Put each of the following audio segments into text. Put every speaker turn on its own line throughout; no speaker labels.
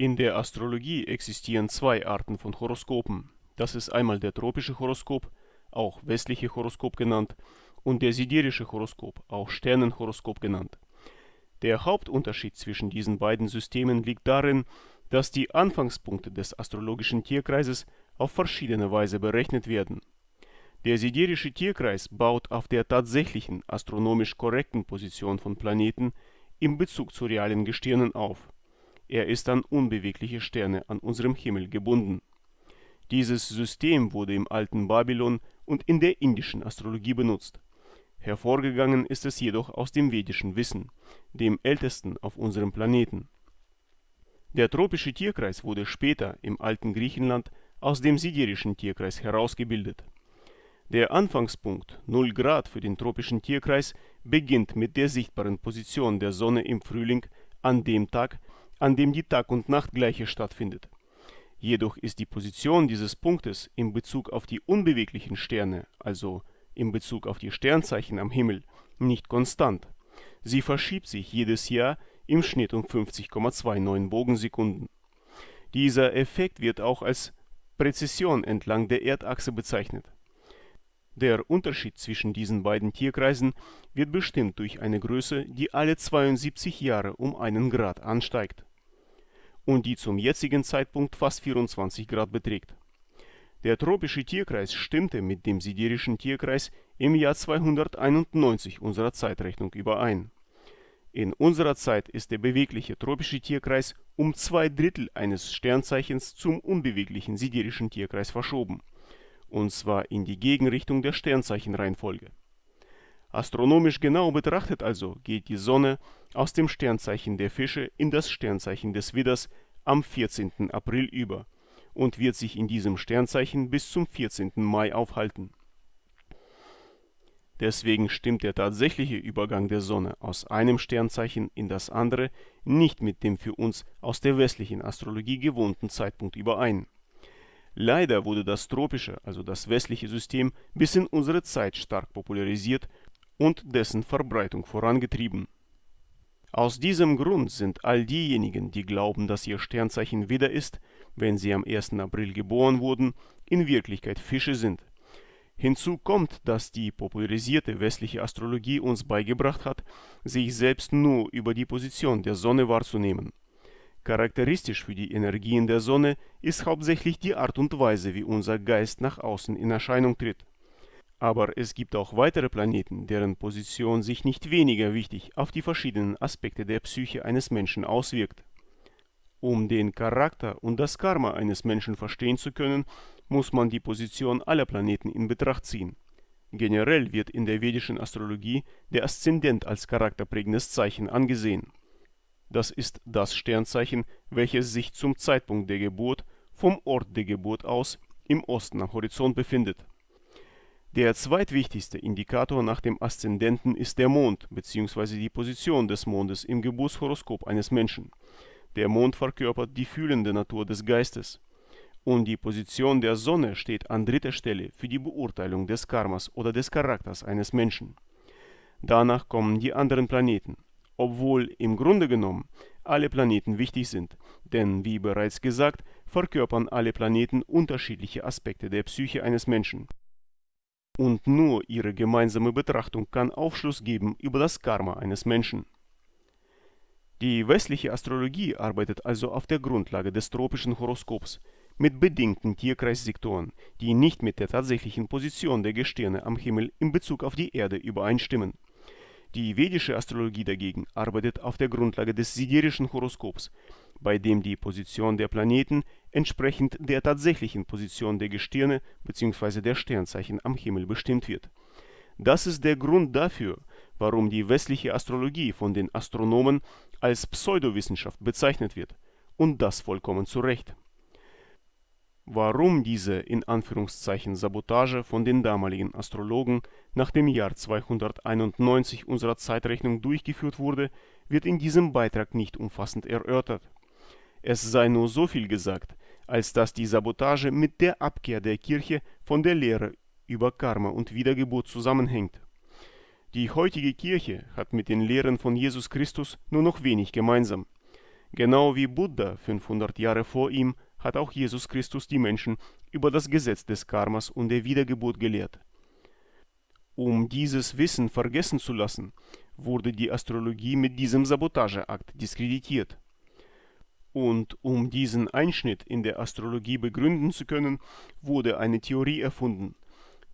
In der Astrologie existieren zwei Arten von Horoskopen. Das ist einmal der tropische Horoskop, auch westliche Horoskop genannt, und der siderische Horoskop, auch Sternenhoroskop genannt. Der Hauptunterschied zwischen diesen beiden Systemen liegt darin, dass die Anfangspunkte des astrologischen Tierkreises auf verschiedene Weise berechnet werden. Der siderische Tierkreis baut auf der tatsächlichen astronomisch korrekten Position von Planeten im Bezug zu realen Gestirnen auf er ist an unbewegliche Sterne an unserem Himmel gebunden. Dieses System wurde im alten Babylon und in der indischen Astrologie benutzt. Hervorgegangen ist es jedoch aus dem vedischen Wissen, dem ältesten auf unserem Planeten. Der tropische Tierkreis wurde später im alten Griechenland aus dem siderischen Tierkreis herausgebildet. Der Anfangspunkt 0 Grad für den tropischen Tierkreis beginnt mit der sichtbaren Position der Sonne im Frühling an dem Tag, an dem die Tag- und Nachtgleiche stattfindet. Jedoch ist die Position dieses Punktes in Bezug auf die unbeweglichen Sterne, also in Bezug auf die Sternzeichen am Himmel, nicht konstant. Sie verschiebt sich jedes Jahr im Schnitt um 50,29 Bogensekunden. Dieser Effekt wird auch als Präzession entlang der Erdachse bezeichnet. Der Unterschied zwischen diesen beiden Tierkreisen wird bestimmt durch eine Größe, die alle 72 Jahre um einen Grad ansteigt und die zum jetzigen Zeitpunkt fast 24 Grad beträgt. Der tropische Tierkreis stimmte mit dem siderischen Tierkreis im Jahr 291 unserer Zeitrechnung überein. In unserer Zeit ist der bewegliche tropische Tierkreis um zwei Drittel eines Sternzeichens zum unbeweglichen siderischen Tierkreis verschoben, und zwar in die Gegenrichtung der Sternzeichenreihenfolge. Astronomisch genau betrachtet also geht die Sonne aus dem Sternzeichen der Fische in das Sternzeichen des Widders am 14. April über und wird sich in diesem Sternzeichen bis zum 14. Mai aufhalten. Deswegen stimmt der tatsächliche Übergang der Sonne aus einem Sternzeichen in das andere nicht mit dem für uns aus der westlichen Astrologie gewohnten Zeitpunkt überein. Leider wurde das tropische, also das westliche System bis in unsere Zeit stark popularisiert und dessen Verbreitung vorangetrieben. Aus diesem Grund sind all diejenigen, die glauben, dass ihr Sternzeichen Widder ist, wenn sie am 1. April geboren wurden, in Wirklichkeit Fische sind. Hinzu kommt, dass die popularisierte westliche Astrologie uns beigebracht hat, sich selbst nur über die Position der Sonne wahrzunehmen. Charakteristisch für die Energien der Sonne ist hauptsächlich die Art und Weise, wie unser Geist nach außen in Erscheinung tritt. Aber es gibt auch weitere Planeten, deren Position sich nicht weniger wichtig auf die verschiedenen Aspekte der Psyche eines Menschen auswirkt. Um den Charakter und das Karma eines Menschen verstehen zu können, muss man die Position aller Planeten in Betracht ziehen. Generell wird in der vedischen Astrologie der Aszendent als charakterprägendes Zeichen angesehen. Das ist das Sternzeichen, welches sich zum Zeitpunkt der Geburt vom Ort der Geburt aus im Osten am Horizont befindet der zweitwichtigste Indikator nach dem Aszendenten ist der Mond bzw. die Position des Mondes im Geburtshoroskop eines Menschen. Der Mond verkörpert die fühlende Natur des Geistes. Und die Position der Sonne steht an dritter Stelle für die Beurteilung des Karmas oder des Charakters eines Menschen. Danach kommen die anderen Planeten, obwohl im Grunde genommen alle Planeten wichtig sind, denn wie bereits gesagt, verkörpern alle Planeten unterschiedliche Aspekte der Psyche eines Menschen und nur ihre gemeinsame Betrachtung kann Aufschluss geben über das Karma eines Menschen. Die westliche Astrologie arbeitet also auf der Grundlage des tropischen Horoskops mit bedingten Tierkreissektoren, die nicht mit der tatsächlichen Position der Gestirne am Himmel in Bezug auf die Erde übereinstimmen. Die vedische Astrologie dagegen arbeitet auf der Grundlage des siderischen Horoskops, bei dem die Position der Planeten entsprechend der tatsächlichen Position der Gestirne bzw. der Sternzeichen am Himmel bestimmt wird. Das ist der Grund dafür, warum die westliche Astrologie von den Astronomen als Pseudowissenschaft bezeichnet wird, und das vollkommen zu Recht. Warum diese in Anführungszeichen Sabotage von den damaligen Astrologen nach dem Jahr 291 unserer Zeitrechnung durchgeführt wurde, wird in diesem Beitrag nicht umfassend erörtert es sei nur so viel gesagt, als dass die Sabotage mit der Abkehr der Kirche von der Lehre über Karma und Wiedergeburt zusammenhängt. Die heutige Kirche hat mit den Lehren von Jesus Christus nur noch wenig gemeinsam. Genau wie Buddha 500 Jahre vor ihm hat auch Jesus Christus die Menschen über das Gesetz des Karmas und der Wiedergeburt gelehrt. Um dieses Wissen vergessen zu lassen, wurde die Astrologie mit diesem Sabotageakt diskreditiert. Und um diesen Einschnitt in der Astrologie begründen zu können, wurde eine Theorie erfunden,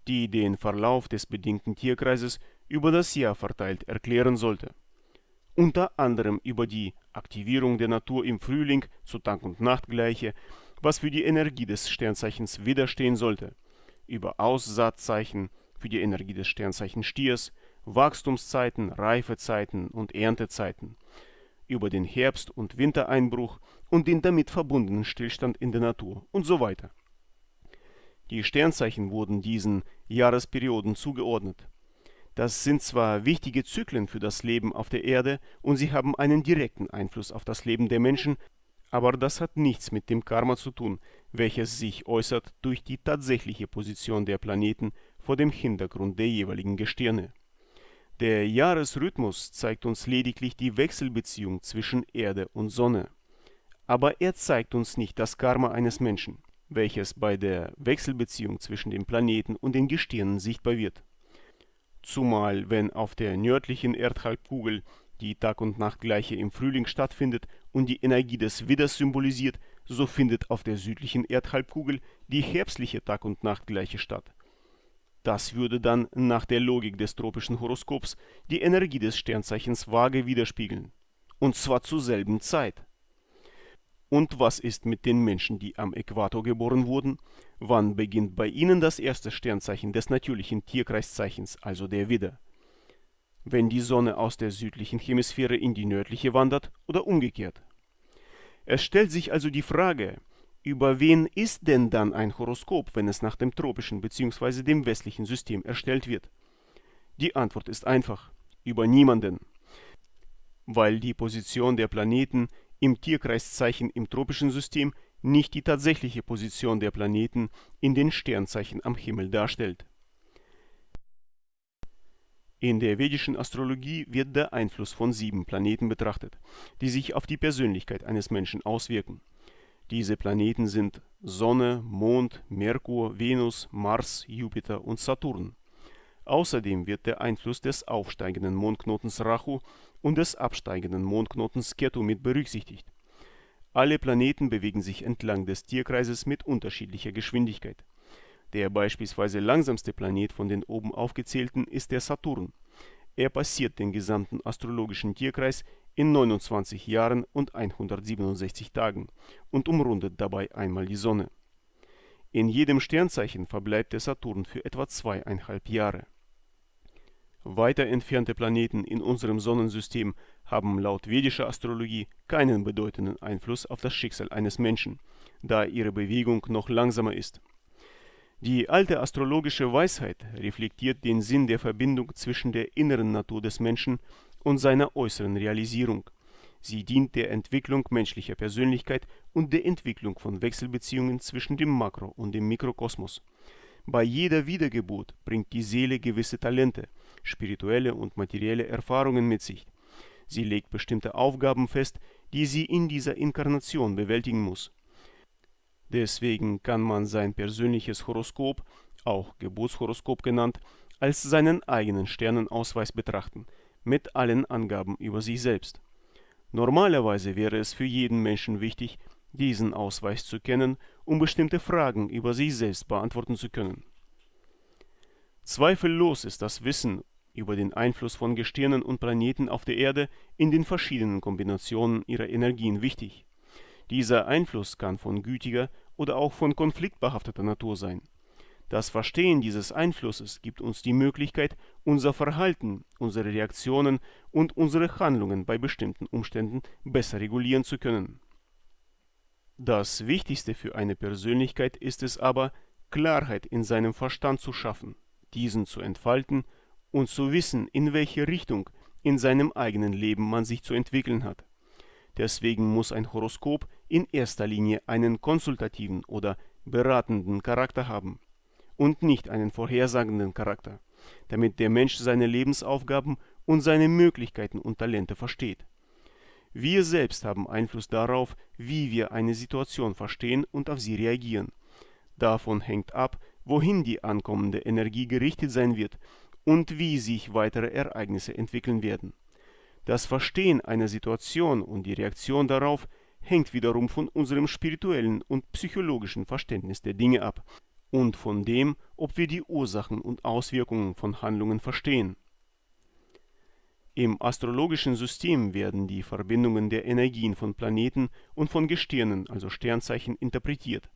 die den Verlauf des bedingten Tierkreises über das Jahr verteilt erklären sollte. Unter anderem über die Aktivierung der Natur im Frühling zu Tag- und Nachtgleiche, was für die Energie des Sternzeichens widerstehen sollte, über Aussaatzeichen für die Energie des Sternzeichens Stiers, Wachstumszeiten, Reifezeiten und Erntezeiten, über den Herbst- und Wintereinbruch und den damit verbundenen Stillstand in der Natur und so weiter. Die Sternzeichen wurden diesen Jahresperioden zugeordnet. Das sind zwar wichtige Zyklen für das Leben auf der Erde und sie haben einen direkten Einfluss auf das Leben der Menschen, aber das hat nichts mit dem Karma zu tun, welches sich äußert durch die tatsächliche Position der Planeten vor dem Hintergrund der jeweiligen Gestirne. Der Jahresrhythmus zeigt uns lediglich die Wechselbeziehung zwischen Erde und Sonne. Aber er zeigt uns nicht das Karma eines Menschen, welches bei der Wechselbeziehung zwischen dem Planeten und den Gestirnen sichtbar wird. Zumal wenn auf der nördlichen Erdhalbkugel die Tag- und Nachtgleiche im Frühling stattfindet und die Energie des Widders symbolisiert, so findet auf der südlichen Erdhalbkugel die herbstliche Tag- und Nachtgleiche statt. Das würde dann nach der Logik des tropischen Horoskops die Energie des Sternzeichens Waage widerspiegeln. Und zwar zur selben Zeit. Und was ist mit den Menschen, die am Äquator geboren wurden? Wann beginnt bei ihnen das erste Sternzeichen des natürlichen Tierkreiszeichens, also der Widder? Wenn die Sonne aus der südlichen Hemisphäre in die nördliche wandert oder umgekehrt? Es stellt sich also die Frage, über wen ist denn dann ein Horoskop, wenn es nach dem tropischen bzw. dem westlichen System erstellt wird? Die Antwort ist einfach, über niemanden. Weil die Position der Planeten im Tierkreiszeichen im tropischen System nicht die tatsächliche Position der Planeten in den Sternzeichen am Himmel darstellt. In der vedischen Astrologie wird der Einfluss von sieben Planeten betrachtet, die sich auf die Persönlichkeit eines Menschen auswirken. Diese Planeten sind Sonne, Mond, Merkur, Venus, Mars, Jupiter und Saturn. Außerdem wird der Einfluss des aufsteigenden Mondknotens Rahu und des absteigenden Mondknotens Ketu mit berücksichtigt. Alle Planeten bewegen sich entlang des Tierkreises mit unterschiedlicher Geschwindigkeit. Der beispielsweise langsamste Planet von den oben aufgezählten ist der Saturn. Er passiert den gesamten astrologischen Tierkreis in 29 Jahren und 167 Tagen und umrundet dabei einmal die Sonne. In jedem Sternzeichen verbleibt der Saturn für etwa zweieinhalb Jahre. Weiter entfernte Planeten in unserem Sonnensystem haben laut vedischer Astrologie keinen bedeutenden Einfluss auf das Schicksal eines Menschen, da ihre Bewegung noch langsamer ist. Die alte astrologische Weisheit reflektiert den Sinn der Verbindung zwischen der inneren Natur des Menschen und seiner äußeren Realisierung. Sie dient der Entwicklung menschlicher Persönlichkeit und der Entwicklung von Wechselbeziehungen zwischen dem Makro- und dem Mikrokosmos. Bei jeder Wiedergeburt bringt die Seele gewisse Talente, spirituelle und materielle Erfahrungen mit sich. Sie legt bestimmte Aufgaben fest, die sie in dieser Inkarnation bewältigen muss. Deswegen kann man sein persönliches Horoskop, auch Geburtshoroskop genannt, als seinen eigenen Sternenausweis betrachten – mit allen Angaben über sich selbst. Normalerweise wäre es für jeden Menschen wichtig, diesen Ausweis zu kennen, um bestimmte Fragen über sich selbst beantworten zu können. Zweifellos ist das Wissen über den Einfluss von Gestirnen und Planeten auf der Erde in den verschiedenen Kombinationen ihrer Energien wichtig. Dieser Einfluss kann von gütiger oder auch von konfliktbehafteter Natur sein das Verstehen dieses Einflusses gibt uns die Möglichkeit, unser Verhalten, unsere Reaktionen und unsere Handlungen bei bestimmten Umständen besser regulieren zu können. Das Wichtigste für eine Persönlichkeit ist es aber, Klarheit in seinem Verstand zu schaffen, diesen zu entfalten und zu wissen, in welche Richtung in seinem eigenen Leben man sich zu entwickeln hat. Deswegen muss ein Horoskop in erster Linie einen konsultativen oder beratenden Charakter haben und nicht einen vorhersagenden Charakter, damit der Mensch seine Lebensaufgaben und seine Möglichkeiten und Talente versteht. Wir selbst haben Einfluss darauf, wie wir eine Situation verstehen und auf sie reagieren. Davon hängt ab, wohin die ankommende Energie gerichtet sein wird und wie sich weitere Ereignisse entwickeln werden. Das Verstehen einer Situation und die Reaktion darauf hängt wiederum von unserem spirituellen und psychologischen Verständnis der Dinge ab und von dem, ob wir die Ursachen und Auswirkungen von Handlungen verstehen im astrologischen System werden die Verbindungen der Energien von Planeten und von Gestirnen also Sternzeichen interpretiert.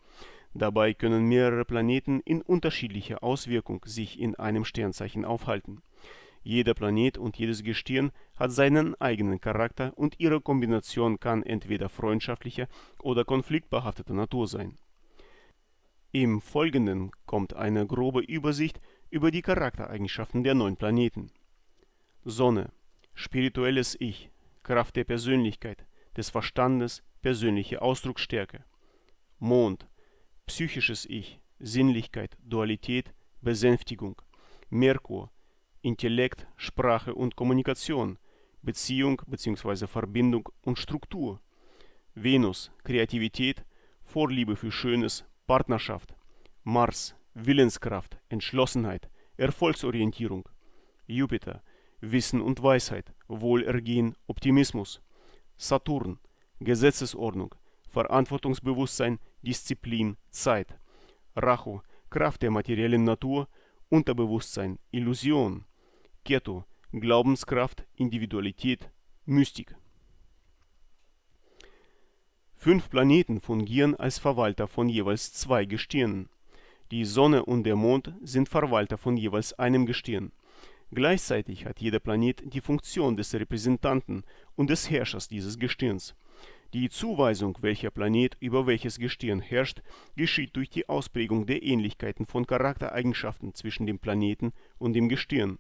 Dabei können mehrere Planeten in unterschiedlicher Auswirkung sich in einem Sternzeichen aufhalten. Jeder Planet und jedes Gestirn hat seinen eigenen Charakter und ihre Kombination kann entweder freundschaftlicher oder konfliktbehafteter Natur sein. Im Folgenden kommt eine grobe Übersicht über die Charaktereigenschaften der neun Planeten. Sonne spirituelles Ich, Kraft der Persönlichkeit, des Verstandes, persönliche Ausdrucksstärke. Mond, psychisches Ich, Sinnlichkeit, Dualität, Besänftigung. Merkur, Intellekt, Sprache und Kommunikation, Beziehung bzw. Verbindung und Struktur. Venus, Kreativität, Vorliebe für Schönes, Partnerschaft. Mars, Willenskraft, Entschlossenheit, Erfolgsorientierung. Jupiter, Wissen und Weisheit, Wohlergehen, Optimismus. Saturn, Gesetzesordnung, Verantwortungsbewusstsein, Disziplin, Zeit. Rahu, Kraft der materiellen Natur, Unterbewusstsein, Illusion. Ketu, Glaubenskraft, Individualität, Mystik. Fünf Planeten fungieren als Verwalter von jeweils zwei Gestirnen. Die Sonne und der Mond sind Verwalter von jeweils einem Gestirn Gleichzeitig hat jeder Planet die Funktion des Repräsentanten und des Herrschers dieses Gestirns. Die Zuweisung, welcher Planet über welches Gestirn herrscht, geschieht durch die Ausprägung der Ähnlichkeiten von Charaktereigenschaften zwischen dem Planeten und dem Gestirn.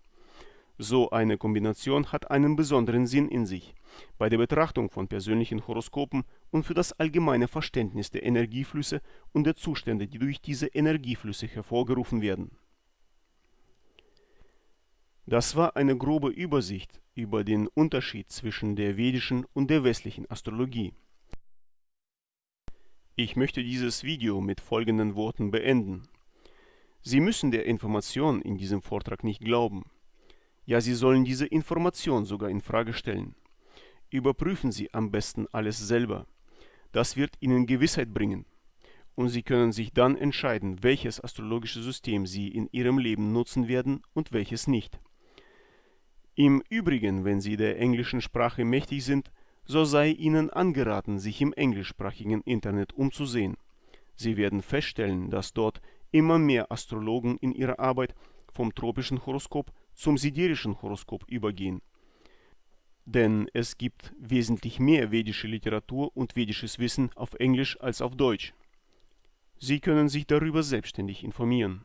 So eine Kombination hat einen besonderen Sinn in sich, bei der Betrachtung von persönlichen Horoskopen und für das allgemeine Verständnis der Energieflüsse und der Zustände, die durch diese Energieflüsse hervorgerufen werden das war eine grobe Übersicht über den Unterschied zwischen der vedischen und der westlichen Astrologie. Ich möchte dieses Video mit folgenden Worten beenden. Sie müssen der Information in diesem Vortrag nicht glauben. Ja, Sie sollen diese Information sogar in Frage stellen. Überprüfen Sie am besten alles selber. Das wird Ihnen Gewissheit bringen. Und Sie können sich dann entscheiden, welches astrologische System Sie in Ihrem Leben nutzen werden und welches nicht. Im Übrigen, wenn Sie der englischen Sprache mächtig sind, so sei Ihnen angeraten, sich im englischsprachigen Internet umzusehen. Sie werden feststellen, dass dort immer mehr Astrologen in ihrer Arbeit vom tropischen Horoskop zum siderischen Horoskop übergehen. Denn es gibt wesentlich mehr vedische Literatur und vedisches Wissen auf Englisch als auf Deutsch. Sie können sich darüber selbstständig informieren